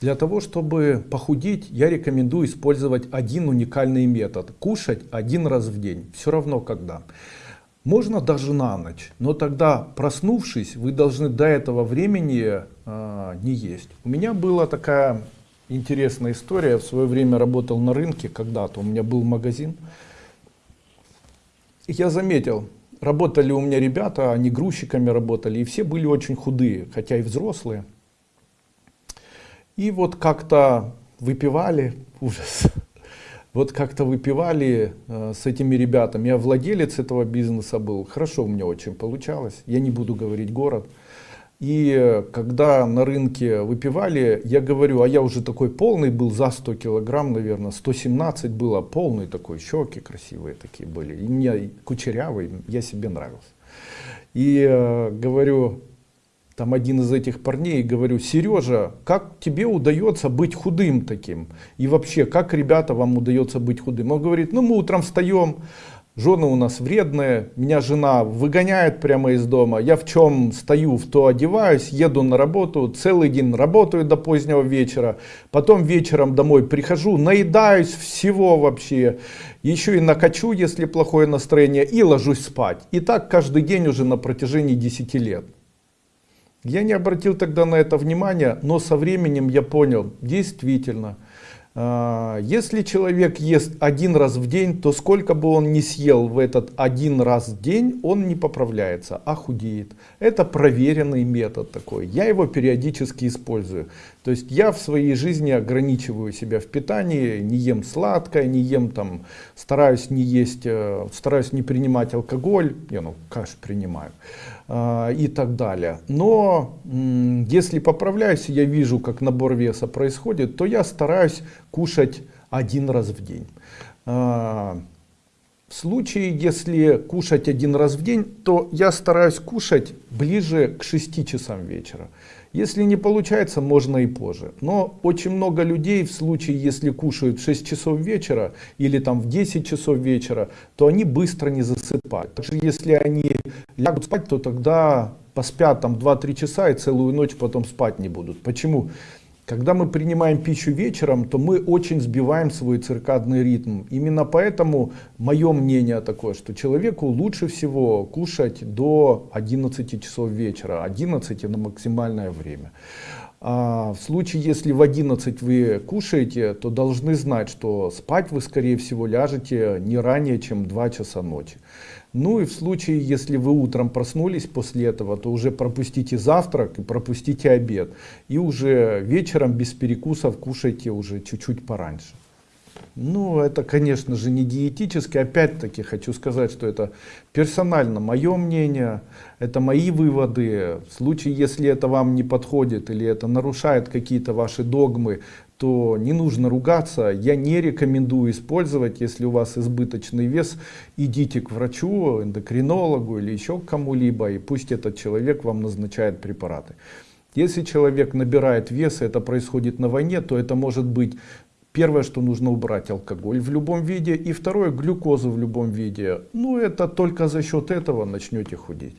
Для того, чтобы похудеть, я рекомендую использовать один уникальный метод. Кушать один раз в день, все равно когда. Можно даже на ночь, но тогда проснувшись, вы должны до этого времени э, не есть. У меня была такая интересная история. Я в свое время работал на рынке когда-то, у меня был магазин. И я заметил, работали у меня ребята, они грузчиками работали, и все были очень худые, хотя и взрослые. И вот как-то выпивали, ужас, вот как-то выпивали э, с этими ребятами. Я владелец этого бизнеса был, хорошо у меня очень получалось, я не буду говорить город. И э, когда на рынке выпивали, я говорю, а я уже такой полный был, за 100 килограмм, наверное, 117 было, полный такой, щеки красивые такие были. И мне кучерявый, я себе нравился. И э, говорю, там один из этих парней, говорю, Сережа, как тебе удается быть худым таким? И вообще, как ребята вам удается быть худым? Он говорит, ну мы утром встаем, жены у нас вредные, меня жена выгоняет прямо из дома, я в чем стою, в то одеваюсь, еду на работу, целый день работаю до позднего вечера, потом вечером домой прихожу, наедаюсь всего вообще, еще и накачу, если плохое настроение, и ложусь спать. И так каждый день уже на протяжении 10 лет. Я не обратил тогда на это внимания, но со временем я понял, действительно, если человек ест один раз в день, то сколько бы он ни съел в этот один раз в день, он не поправляется, а худеет. Это проверенный метод такой. Я его периодически использую. То есть я в своей жизни ограничиваю себя в питании, не ем сладкое, не ем там, стараюсь не есть, э, стараюсь не принимать алкоголь, я ну, каш принимаю э, и так далее. Но если поправляюсь, я вижу, как набор веса происходит, то я стараюсь кушать один раз в день. Э, в случае, если кушать один раз в день, то я стараюсь кушать ближе к 6 часам вечера. Если не получается, можно и позже. Но очень много людей в случае, если кушают в 6 часов вечера или там в 10 часов вечера, то они быстро не засыпают. Также если они лягут спать, то тогда поспят там 2-3 часа и целую ночь потом спать не будут. Почему? Когда мы принимаем пищу вечером, то мы очень сбиваем свой циркадный ритм. Именно поэтому мое мнение такое, что человеку лучше всего кушать до 11 часов вечера, 11 на максимальное время. А в случае, если в 11 вы кушаете, то должны знать, что спать вы скорее всего ляжете не ранее, чем 2 часа ночи. Ну и в случае, если вы утром проснулись после этого, то уже пропустите завтрак и пропустите обед. И уже вечером без перекусов кушайте уже чуть-чуть пораньше. Ну, это, конечно же, не диетически. Опять-таки хочу сказать, что это персонально мое мнение, это мои выводы. В случае, если это вам не подходит или это нарушает какие-то ваши догмы, то не нужно ругаться. Я не рекомендую использовать, если у вас избыточный вес, идите к врачу, эндокринологу или еще к кому-либо, и пусть этот человек вам назначает препараты. Если человек набирает вес, и это происходит на войне, то это может быть Первое, что нужно убрать алкоголь в любом виде. И второе, глюкозу в любом виде. Ну, это только за счет этого начнете худеть.